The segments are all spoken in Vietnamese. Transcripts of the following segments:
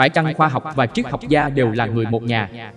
phải chăng khoa học và triết học gia đều là người một nhà?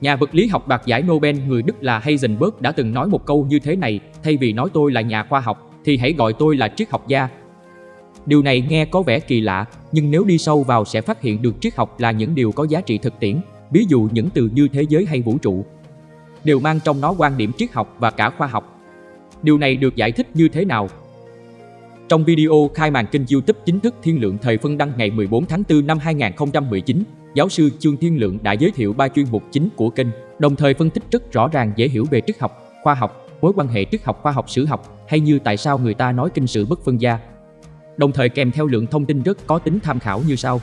Nhà vật lý học đoạt giải Nobel người Đức là Heisenberg đã từng nói một câu như thế này, thay vì nói tôi là nhà khoa học, thì hãy gọi tôi là triết học gia. Điều này nghe có vẻ kỳ lạ, nhưng nếu đi sâu vào sẽ phát hiện được triết học là những điều có giá trị thực tiễn, ví dụ những từ như thế giới hay vũ trụ, đều mang trong nó quan điểm triết học và cả khoa học. Điều này được giải thích như thế nào? Trong video khai màn kênh YouTube chính thức Thiên Lượng Thời phân đăng ngày 14 tháng 4 năm 2019, giáo sư Trương Thiên Lượng đã giới thiệu ba chuyên mục chính của kênh, đồng thời phân tích rất rõ ràng dễ hiểu về triết học, khoa học, mối quan hệ triết học khoa học sử học hay như tại sao người ta nói kinh sự bất phân gia. Đồng thời kèm theo lượng thông tin rất có tính tham khảo như sau.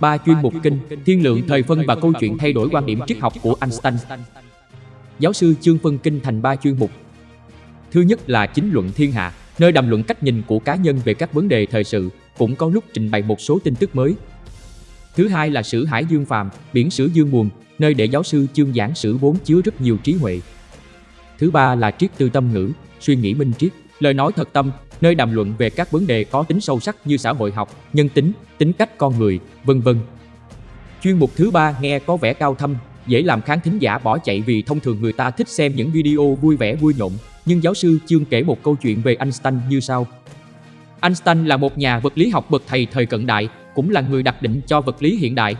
Ba chuyên mục kinh, thiên lượng thời phân và câu chuyện thay đổi quan điểm triết học của Einstein. Giáo sư chương phân kinh thành ba chuyên mục. Thứ nhất là chính luận thiên hạ, nơi đàm luận cách nhìn của cá nhân về các vấn đề thời sự, cũng có lúc trình bày một số tin tức mới. Thứ hai là sử hải dương phàm, biển sử dương nguồn, nơi để giáo sư chương giảng sử vốn chứa rất nhiều trí huệ. Thứ ba là triết tư tâm ngữ, suy nghĩ minh triết, lời nói thật tâm, nơi đàm luận về các vấn đề có tính sâu sắc như xã hội học, nhân tính, tính cách con người, vân vân. Chuyên mục thứ ba nghe có vẻ cao thâm, dễ làm khán thính giả bỏ chạy vì thông thường người ta thích xem những video vui vẻ vui nhộn, nhưng giáo sư Chương kể một câu chuyện về Einstein như sau. Einstein là một nhà vật lý học bậc thầy thời cận đại, cũng là người đặt định cho vật lý hiện đại.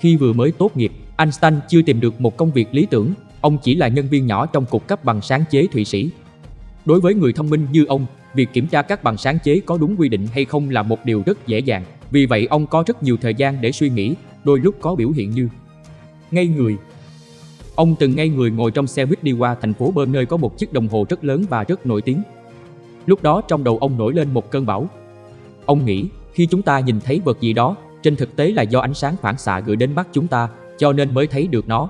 Khi vừa mới tốt nghiệp, Einstein chưa tìm được một công việc lý tưởng, ông chỉ là nhân viên nhỏ trong cục cấp bằng sáng chế Thụy Sĩ. Đối với người thông minh như ông, việc kiểm tra các bằng sáng chế có đúng quy định hay không là một điều rất dễ dàng. Vì vậy ông có rất nhiều thời gian để suy nghĩ, đôi lúc có biểu hiện như ngây người. Ông từng ngây người ngồi trong xe buýt đi qua thành phố Bơm nơi có một chiếc đồng hồ rất lớn và rất nổi tiếng. Lúc đó trong đầu ông nổi lên một cơn bão. Ông nghĩ, khi chúng ta nhìn thấy vật gì đó, trên thực tế là do ánh sáng phản xạ gửi đến mắt chúng ta, cho nên mới thấy được nó.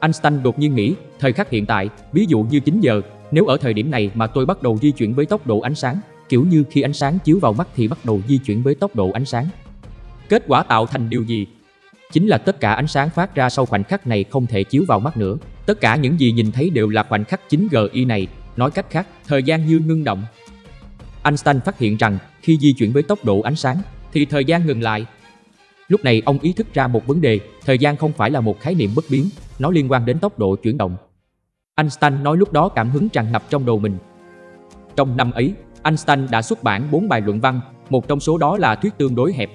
Einstein đột nhiên nghĩ, thời khắc hiện tại, ví dụ như 9 giờ, nếu ở thời điểm này mà tôi bắt đầu di chuyển với tốc độ ánh sáng, kiểu như khi ánh sáng chiếu vào mắt thì bắt đầu di chuyển với tốc độ ánh sáng. Kết quả tạo thành điều gì? Chính là tất cả ánh sáng phát ra sau khoảnh khắc này không thể chiếu vào mắt nữa. Tất cả những gì nhìn thấy đều là khoảnh khắc 9GI này, nói cách khác, thời gian như ngưng động. Einstein phát hiện rằng khi di chuyển với tốc độ ánh sáng thì thời gian ngừng lại. Lúc này ông ý thức ra một vấn đề, thời gian không phải là một khái niệm bất biến, nó liên quan đến tốc độ chuyển động. Einstein nói lúc đó cảm hứng tràn ngập trong đầu mình. Trong năm ấy, Einstein đã xuất bản 4 bài luận văn, một trong số đó là thuyết tương đối hẹp.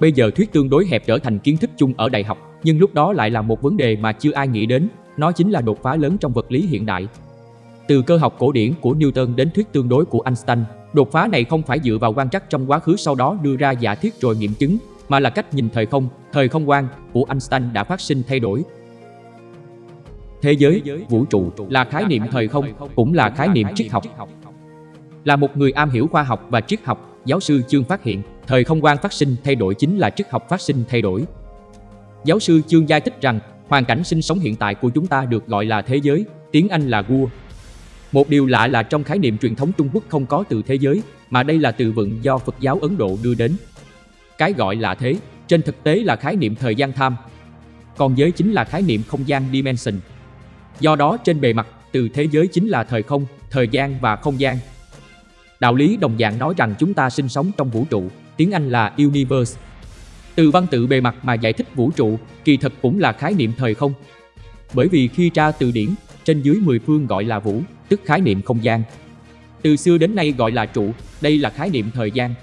Bây giờ thuyết tương đối hẹp trở thành kiến thức chung ở đại học, nhưng lúc đó lại là một vấn đề mà chưa ai nghĩ đến, nó chính là đột phá lớn trong vật lý hiện đại. Từ cơ học cổ điển của Newton đến thuyết tương đối của Einstein, đột phá này không phải dựa vào quan trắc trong quá khứ sau đó đưa ra giả thiết rồi nghiệm chứng, mà là cách nhìn thời không, thời không quan của Einstein đã phát sinh thay đổi, Thế giới, vũ trụ là khái niệm thời không, cũng là khái niệm triết học. Là một người am hiểu khoa học và triết học, giáo sư Chương phát hiện, thời không quan phát sinh thay đổi chính là triết học phát sinh thay đổi. Giáo sư Chương giải thích rằng, hoàn cảnh sinh sống hiện tại của chúng ta được gọi là thế giới, tiếng Anh là vua. Một điều lạ là trong khái niệm truyền thống Trung Quốc không có từ thế giới, mà đây là từ vựng do Phật giáo Ấn Độ đưa đến. Cái gọi là thế, trên thực tế là khái niệm thời gian tham. Còn giới chính là khái niệm không gian dimension. Do đó trên bề mặt, từ thế giới chính là thời không, thời gian và không gian. Đạo lý đồng dạng nói rằng chúng ta sinh sống trong vũ trụ, tiếng Anh là universe. Từ văn tự bề mặt mà giải thích vũ trụ, kỳ thật cũng là khái niệm thời không. Bởi vì khi tra từ điển, trên dưới 10 phương gọi là vũ, tức khái niệm không gian. Từ xưa đến nay gọi là trụ, đây là khái niệm thời gian.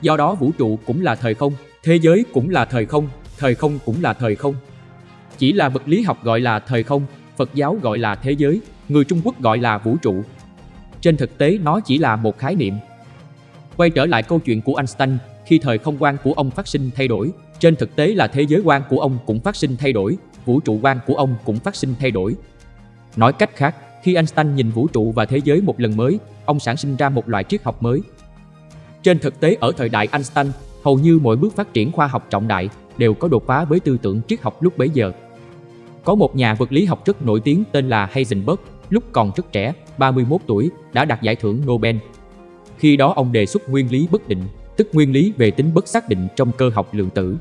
Do đó vũ trụ cũng là thời không, thế giới cũng là thời không, thời không cũng là thời không. Chỉ là vật lý học gọi là thời không, Phật giáo gọi là thế giới, người Trung Quốc gọi là vũ trụ. Trên thực tế nó chỉ là một khái niệm. Quay trở lại câu chuyện của Einstein, khi thời không quan của ông phát sinh thay đổi, trên thực tế là thế giới quan của ông cũng phát sinh thay đổi, vũ trụ quan của ông cũng phát sinh thay đổi. Nói cách khác, khi Einstein nhìn vũ trụ và thế giới một lần mới, ông sản sinh ra một loại triết học mới. Trên thực tế ở thời đại Einstein, hầu như mỗi bước phát triển khoa học trọng đại đều có đột phá với tư tưởng triết học lúc bấy giờ. Có một nhà vật lý học rất nổi tiếng tên là Heisenberg, lúc còn rất trẻ, 31 tuổi, đã đạt giải thưởng Nobel. Khi đó ông đề xuất nguyên lý bất định, tức nguyên lý về tính bất xác định trong cơ học lượng tử.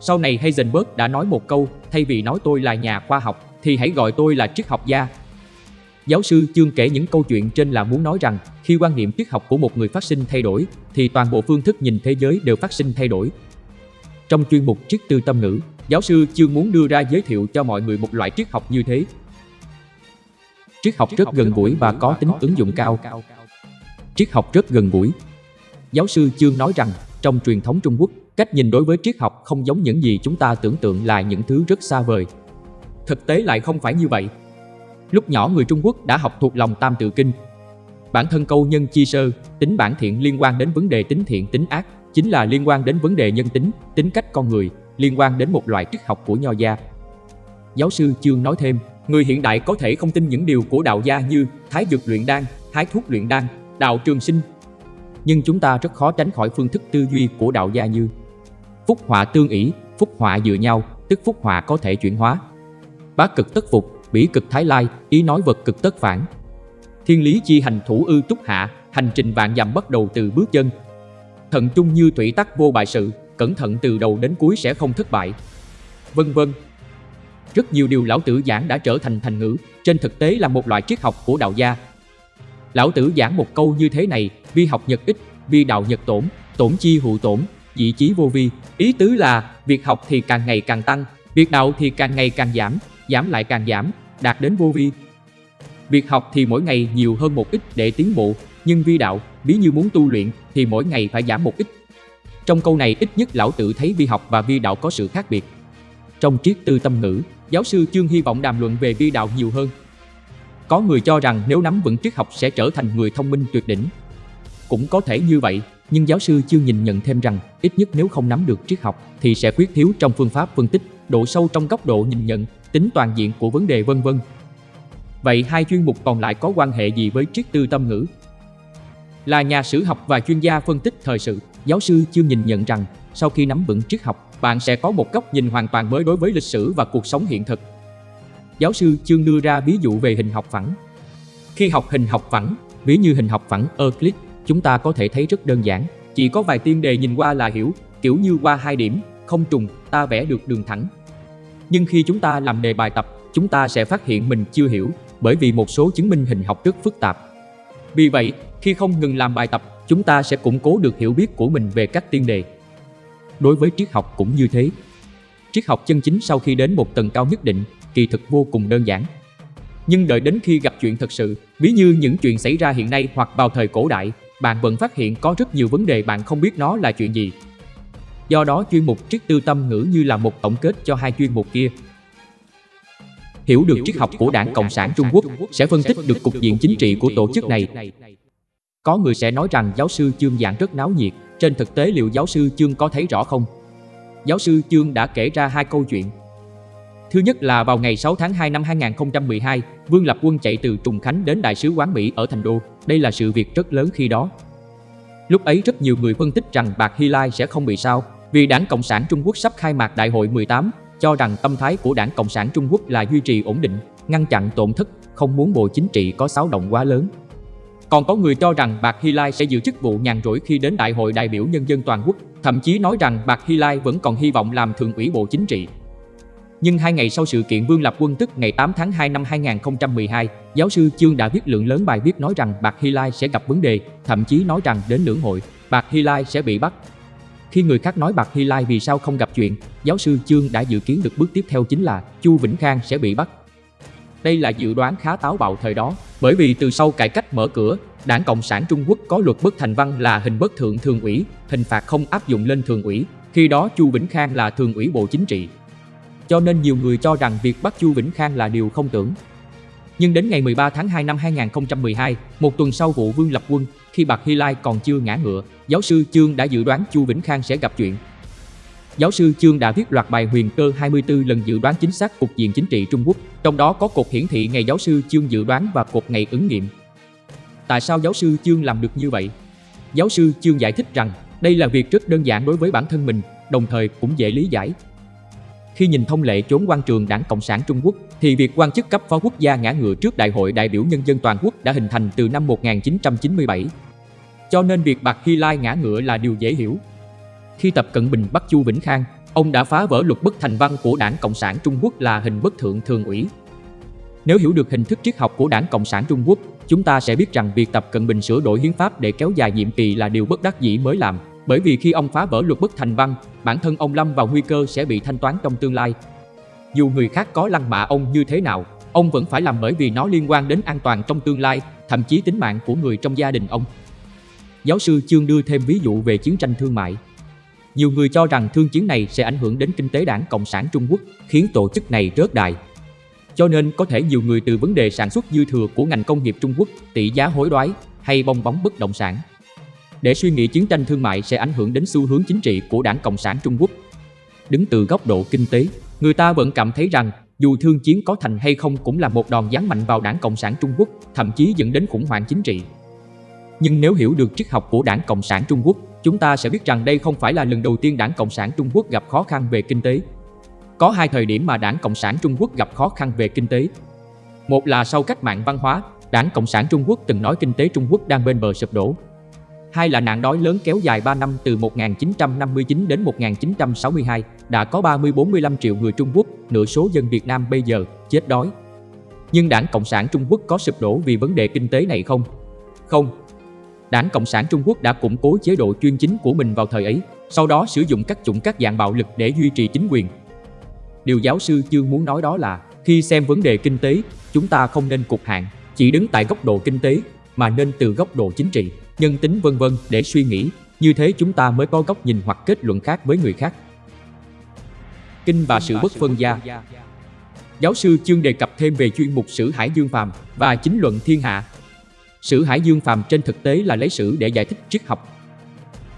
Sau này Heisenberg đã nói một câu, thay vì nói tôi là nhà khoa học, thì hãy gọi tôi là triết học gia. Giáo sư chương kể những câu chuyện trên là muốn nói rằng, khi quan niệm triết học của một người phát sinh thay đổi, thì toàn bộ phương thức nhìn thế giới đều phát sinh thay đổi. Trong chuyên mục triết tư tâm ngữ, giáo sư chương muốn đưa ra giới thiệu cho mọi người một loại triết học như thế. Triết học rất gần gũi và có tính ứng dụng cao. Triết học rất gần gũi. Giáo sư chương nói rằng, trong truyền thống Trung Quốc, cách nhìn đối với triết học không giống những gì chúng ta tưởng tượng là những thứ rất xa vời. Thực tế lại không phải như vậy. Lúc nhỏ người Trung Quốc đã học thuộc lòng Tam Tự Kinh. Bản thân câu nhân chi sơ, tính bản thiện liên quan đến vấn đề tính thiện tính ác, chính là liên quan đến vấn đề nhân tính, tính cách con người, liên quan đến một loại triết học của nho gia. Giáo sư Chương nói thêm, người hiện đại có thể không tin những điều của đạo gia như thái dược luyện đan, thái thuốc luyện đan, đạo trường sinh. Nhưng chúng ta rất khó tránh khỏi phương thức tư duy của đạo gia như phúc họa tương ỷ, phúc họa dựa nhau, tức phúc họa có thể chuyển hóa. Bá cực tất phục, bỉ cực thái lai, ý nói vật cực tất phản. Thiên lý chi hành thủ ư túc hạ, hành trình vạn dặm bắt đầu từ bước chân. Thận trung như thủy tắc vô bại sự, cẩn thận từ đầu đến cuối sẽ không thất bại. Vân vân. Rất nhiều điều lão tử giảng đã trở thành thành ngữ, trên thực tế là một loại triết học của đạo gia. Lão tử giảng một câu như thế này, vi học nhật ích, vi đạo nhật tổn, tổn chi hụ tổn, dị chí vô vi. Ý tứ là, việc học thì càng ngày càng tăng, việc đạo thì càng ngày càng giảm, giảm lại càng giảm, đạt đến vô vi. Việc học thì mỗi ngày nhiều hơn một ít để tiến bộ, nhưng vi đạo, ví như muốn tu luyện thì mỗi ngày phải giảm một ít. Trong câu này ít nhất lão tự thấy vi học và vi đạo có sự khác biệt. Trong triết tư tâm ngữ, giáo sư Chương hy vọng đàm luận về vi đạo nhiều hơn. Có người cho rằng nếu nắm vững triết học sẽ trở thành người thông minh tuyệt đỉnh. Cũng có thể như vậy, nhưng giáo sư Chương nhìn nhận thêm rằng ít nhất nếu không nắm được triết học thì sẽ khuyết thiếu trong phương pháp phân tích, độ sâu trong góc độ nhìn nhận, tính toàn diện của vấn đề vân vân. Vậy hai chuyên mục còn lại có quan hệ gì với triết tư tâm ngữ? Là nhà sử học và chuyên gia phân tích thời sự, giáo sư chưa nhìn nhận rằng sau khi nắm vững triết học, bạn sẽ có một góc nhìn hoàn toàn mới đối với lịch sử và cuộc sống hiện thực. Giáo sư Chương đưa ra ví dụ về hình học phẳng. Khi học hình học phẳng, ví như hình học phẳng Euclid, chúng ta có thể thấy rất đơn giản, chỉ có vài tiên đề nhìn qua là hiểu, kiểu như qua hai điểm, không trùng, ta vẽ được đường thẳng. Nhưng khi chúng ta làm đề bài tập, chúng ta sẽ phát hiện mình chưa hiểu, bởi vì một số chứng minh hình học rất phức tạp. Vì vậy, khi không ngừng làm bài tập, chúng ta sẽ củng cố được hiểu biết của mình về các tiên đề. Đối với triết học cũng như thế. Triết học chân chính sau khi đến một tầng cao nhất định, kỳ thực vô cùng đơn giản. Nhưng đợi đến khi gặp chuyện thật sự, ví như những chuyện xảy ra hiện nay hoặc vào thời cổ đại, bạn vẫn phát hiện có rất nhiều vấn đề bạn không biết nó là chuyện gì. Do đó chuyên mục triết tư tâm ngữ như là một tổng kết cho hai chuyên mục kia. Hiểu được triết học của Đảng Cộng sản Trung Quốc sẽ phân tích được cục diện chính trị của tổ chức này. Có người sẽ nói rằng giáo sư Chương giảng rất náo nhiệt, trên thực tế liệu giáo sư Chương có thấy rõ không? Giáo sư Chương đã kể ra hai câu chuyện. Thứ nhất là vào ngày 6 tháng 2 năm 2012, Vương Lập Quân chạy từ Trùng Khánh đến Đại sứ quán Mỹ ở Thành Đô. Đây là sự việc rất lớn khi đó. Lúc ấy rất nhiều người phân tích rằng Bạc Hy Lai sẽ không bị sao, vì Đảng Cộng sản Trung Quốc sắp khai mạc Đại hội 18, cho rằng tâm thái của Đảng Cộng sản Trung Quốc là duy trì ổn định, ngăn chặn tổn thất, không muốn bộ chính trị có xáo động quá lớn. Còn có người cho rằng Bạc Hy Lai sẽ giữ chức vụ nhàn rỗi khi đến Đại hội đại biểu nhân dân toàn quốc, thậm chí nói rằng Bạc Hy Lai vẫn còn hy vọng làm thượng ủy bộ chính trị. Nhưng hai ngày sau sự kiện Vương Lập Quân tức ngày 8 tháng 2 năm 2012, giáo sư Chương đã viết lượng lớn bài viết nói rằng Bạc Hy Lai sẽ gặp vấn đề, thậm chí nói rằng đến lưỡng hội, Bạc Hy Lai sẽ bị bắt. Khi người khác nói Bạc Hy Lai vì sao không gặp chuyện, giáo sư Chương đã dự kiến được bước tiếp theo chính là Chu Vĩnh Khang sẽ bị bắt. Đây là dự đoán khá táo bạo thời đó, bởi vì từ sau cải cách mở cửa, Đảng Cộng sản Trung Quốc có luật bất thành văn là hình bất thượng thường ủy, hình phạt không áp dụng lên thường ủy. Khi đó Chu Vĩnh Khang là thường ủy Bộ Chính trị, cho nên nhiều người cho rằng việc bắt Chu Vĩnh Khang là điều không tưởng. Nhưng đến ngày 13 tháng 2 năm 2012, một tuần sau vụ Vương lập quân, khi Bạc Hy Lai còn chưa ngã ngựa, giáo sư Chương đã dự đoán Chu Vĩnh Khang sẽ gặp chuyện. Giáo sư Chương đã viết loạt bài huyền cơ 24 lần dự đoán chính xác cục diện chính trị Trung Quốc, trong đó có cột hiển thị ngày giáo sư Chương dự đoán và cột ngày ứng nghiệm. Tại sao giáo sư Chương làm được như vậy? Giáo sư Chương giải thích rằng đây là việc rất đơn giản đối với bản thân mình, đồng thời cũng dễ lý giải khi nhìn thông lệ chốn quan trường Đảng Cộng sản Trung Quốc, thì việc quan chức cấp phó quốc gia ngã ngựa trước Đại hội đại biểu nhân dân toàn quốc đã hình thành từ năm 1997. Cho nên việc Bạc Hy Lai ngã ngựa là điều dễ hiểu. Khi Tập Cận Bình bắt Chu Vĩnh Khang, ông đã phá vỡ luật bất thành văn của Đảng Cộng sản Trung Quốc là hình bất thượng thường ủy. Nếu hiểu được hình thức triết học của Đảng Cộng sản Trung Quốc, chúng ta sẽ biết rằng việc Tập Cận Bình sửa đổi hiến pháp để kéo dài nhiệm kỳ là điều bất đắc dĩ mới làm. Bởi vì khi ông phá vỡ luật bất thành văn, bản thân ông lâm vào nguy cơ sẽ bị thanh toán trong tương lai. Dù người khác có lăng mạ ông như thế nào, ông vẫn phải làm bởi vì nó liên quan đến an toàn trong tương lai, thậm chí tính mạng của người trong gia đình ông. Giáo sư Chương đưa thêm ví dụ về chiến tranh thương mại. Nhiều người cho rằng thương chiến này sẽ ảnh hưởng đến kinh tế đảng Cộng sản Trung Quốc, khiến tổ chức này rớt đài. Cho nên có thể nhiều người từ vấn đề sản xuất dư thừa của ngành công nghiệp Trung Quốc, tỷ giá hối đoái hay bong bóng bất động sản. Để suy nghĩ chiến tranh thương mại sẽ ảnh hưởng đến xu hướng chính trị của đảng Cộng sản Trung Quốc. Đứng từ góc độ kinh tế, người ta vẫn cảm thấy rằng dù thương chiến có thành hay không cũng là một đòn giáng mạnh vào đảng Cộng sản Trung Quốc, thậm chí dẫn đến khủng hoảng chính trị. Nhưng nếu hiểu được triết học của đảng Cộng sản Trung Quốc, chúng ta sẽ biết rằng đây không phải là lần đầu tiên đảng Cộng sản Trung Quốc gặp khó khăn về kinh tế. Có hai thời điểm mà đảng Cộng sản Trung Quốc gặp khó khăn về kinh tế. Một là sau cách mạng văn hóa, đảng Cộng sản Trung Quốc từng nói kinh tế Trung Quốc đang bên bờ sụp đổ. Hai là nạn đói lớn kéo dài 3 năm từ 1959 đến 1962, đã có 30-45 triệu người Trung Quốc, nửa số dân Việt Nam bây giờ, chết đói. Nhưng đảng Cộng sản Trung Quốc có sụp đổ vì vấn đề kinh tế này không? Không, Đảng Cộng sản Trung Quốc đã củng cố chế độ chuyên chính của mình vào thời ấy, sau đó sử dụng các chủng các dạng bạo lực để duy trì chính quyền. Điều giáo sư Chương muốn nói đó là, khi xem vấn đề kinh tế, chúng ta không nên cục hạn, chỉ đứng tại góc độ kinh tế, mà nên từ góc độ chính trị, nhân tính vân vân để suy nghĩ, như thế chúng ta mới có góc nhìn hoặc kết luận khác với người khác. Kinh và sự bất phân gia Giáo sư Chương đề cập thêm về chuyên mục Sử Hải Dương Phàm và chính luận thiên hạ Sử Hải Dương Phàm trên thực tế là lấy sử để giải thích triết học.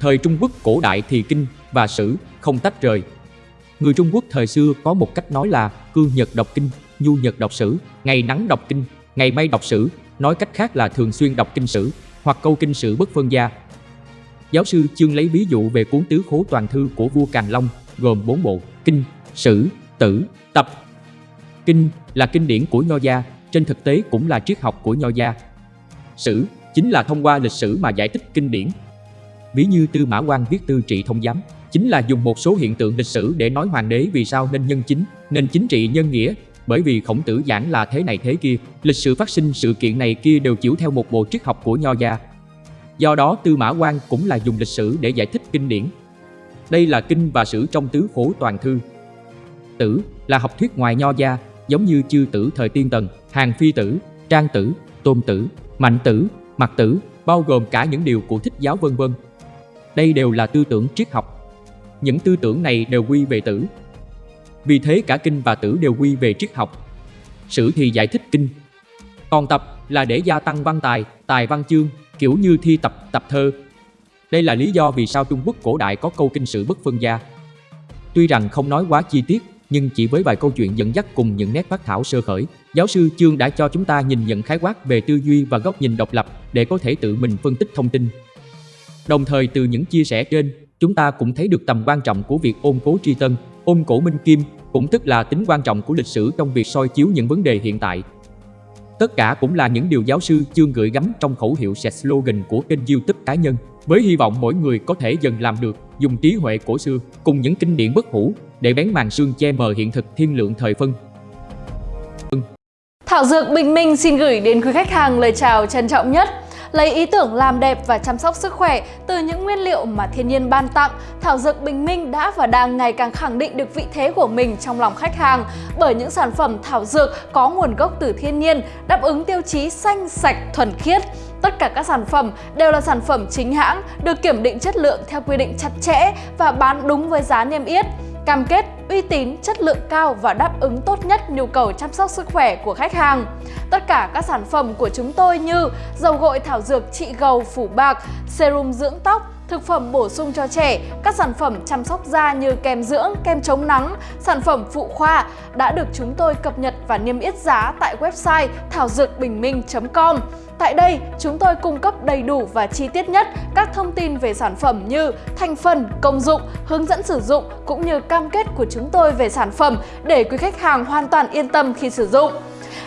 Thời Trung Quốc cổ đại thì kinh và sử không tách rời. Người Trung Quốc thời xưa có một cách nói là cương nhật đọc kinh, nhu nhật đọc sử, ngày nắng đọc kinh, ngày mây đọc sử, nói cách khác là thường xuyên đọc kinh sử hoặc câu kinh sử bất phân gia. Giáo sư Chương lấy ví dụ về cuốn tứ khố toàn thư của vua Càn Long gồm bốn bộ kinh, sử, tử, tập. Kinh là kinh điển của Nho gia, trên thực tế cũng là triết học của Nho gia, Sử chính là thông qua lịch sử mà giải thích kinh điển. Ví như Tư Mã Quan viết Tư Trị Thông Giám, chính là dùng một số hiện tượng lịch sử để nói hoàng đế vì sao nên nhân chính, nên chính trị nhân nghĩa, bởi vì khổng tử giảng là thế này thế kia, lịch sử phát sinh sự kiện này kia đều chịu theo một bộ triết học của Nho gia. Do đó Tư Mã quang cũng là dùng lịch sử để giải thích kinh điển. Đây là kinh và sử trong tứ phổ toàn thư. Tử là học thuyết ngoài Nho gia, giống như chư tử thời tiên tần, hàng phi tử, trang tử, tôn tử, mạnh tử, mặt tử, bao gồm cả những điều của thích giáo vân vân. Đây đều là tư tưởng triết học. Những tư tưởng này đều quy về tử. Vì thế cả kinh và tử đều quy về triết học. Sử thì giải thích kinh. Còn tập là để gia tăng văn tài, tài văn chương, kiểu như thi tập, tập thơ. Đây là lý do vì sao Trung Quốc cổ đại có câu kinh sử bất phân gia. Tuy rằng không nói quá chi tiết, nhưng chỉ với vài câu chuyện dẫn dắt cùng những nét phát thảo sơ khởi, giáo sư Chương đã cho chúng ta nhìn nhận khái quát về tư duy và góc nhìn độc lập để có thể tự mình phân tích thông tin. Đồng thời từ những chia sẻ trên, chúng ta cũng thấy được tầm quan trọng của việc ôn cố tri tân, ôn cổ minh kim, cũng tức là tính quan trọng của lịch sử trong việc soi chiếu những vấn đề hiện tại. Tất cả cũng là những điều giáo sư Chương gửi gắm trong khẩu hiệu set slogan của kênh youtube cá nhân, với hy vọng mỗi người có thể dần làm được, dùng trí huệ cổ xưa cùng những kinh điển bất hủ để bén màn sương che mờ hiện thực thiên lượng thời phân. Thảo Dược Bình Minh xin gửi đến quý khách hàng lời chào trân trọng nhất. Lấy ý tưởng làm đẹp và chăm sóc sức khỏe từ những nguyên liệu mà thiên nhiên ban tặng, Thảo Dược Bình Minh đã và đang ngày càng khẳng định được vị thế của mình trong lòng khách hàng bởi những sản phẩm thảo dược có nguồn gốc từ thiên nhiên, đáp ứng tiêu chí xanh, sạch, thuần khiết. Tất cả các sản phẩm đều là sản phẩm chính hãng, được kiểm định chất lượng theo quy định chặt chẽ và bán đúng với giá niêm yết cam kết uy tín, chất lượng cao và đáp ứng tốt nhất nhu cầu chăm sóc sức khỏe của khách hàng. Tất cả các sản phẩm của chúng tôi như dầu gội thảo dược trị gầu phủ bạc, serum dưỡng tóc, thực phẩm bổ sung cho trẻ, các sản phẩm chăm sóc da như kem dưỡng, kem chống nắng, sản phẩm phụ khoa đã được chúng tôi cập nhật và niêm yết giá tại website thảo dược bình minh.com. Tại đây, chúng tôi cung cấp đầy đủ và chi tiết nhất các thông tin về sản phẩm như thành phần, công dụng, hướng dẫn sử dụng cũng như cam kết của chúng tôi về sản phẩm để quý khách hàng hoàn toàn yên tâm khi sử dụng.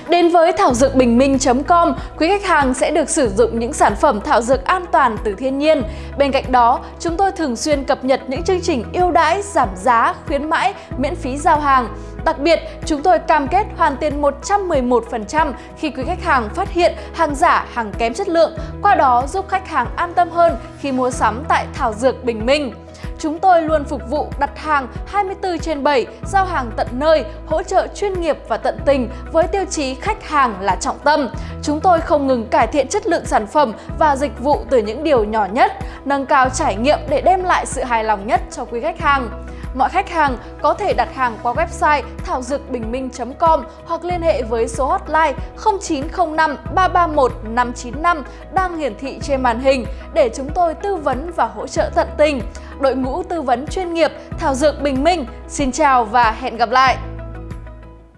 Đến với thảo dược bình minh.com, quý khách hàng sẽ được sử dụng những sản phẩm thảo dược an toàn từ thiên nhiên. Bên cạnh đó, chúng tôi thường xuyên cập nhật những chương trình ưu đãi, giảm giá, khuyến mãi, miễn phí giao hàng. Đặc biệt, chúng tôi cam kết hoàn tiền 111% khi quý khách hàng phát hiện hàng giả, hàng kém chất lượng, qua đó giúp khách hàng an tâm hơn khi mua sắm tại Thảo Dược Bình Minh. Chúng tôi luôn phục vụ đặt hàng 24 trên 7, giao hàng tận nơi, hỗ trợ chuyên nghiệp và tận tình với tiêu chí khách hàng là trọng tâm. Chúng tôi không ngừng cải thiện chất lượng sản phẩm và dịch vụ từ những điều nhỏ nhất, nâng cao trải nghiệm để đem lại sự hài lòng nhất cho quý khách hàng. Mọi khách hàng có thể đặt hàng qua website thảo dược bình minh.com hoặc liên hệ với số hotline 0905 331 595 đang hiển thị trên màn hình để chúng tôi tư vấn và hỗ trợ tận tình. Đội ngũ tư vấn chuyên nghiệp Thảo Dược Bình Minh, xin chào và hẹn gặp lại!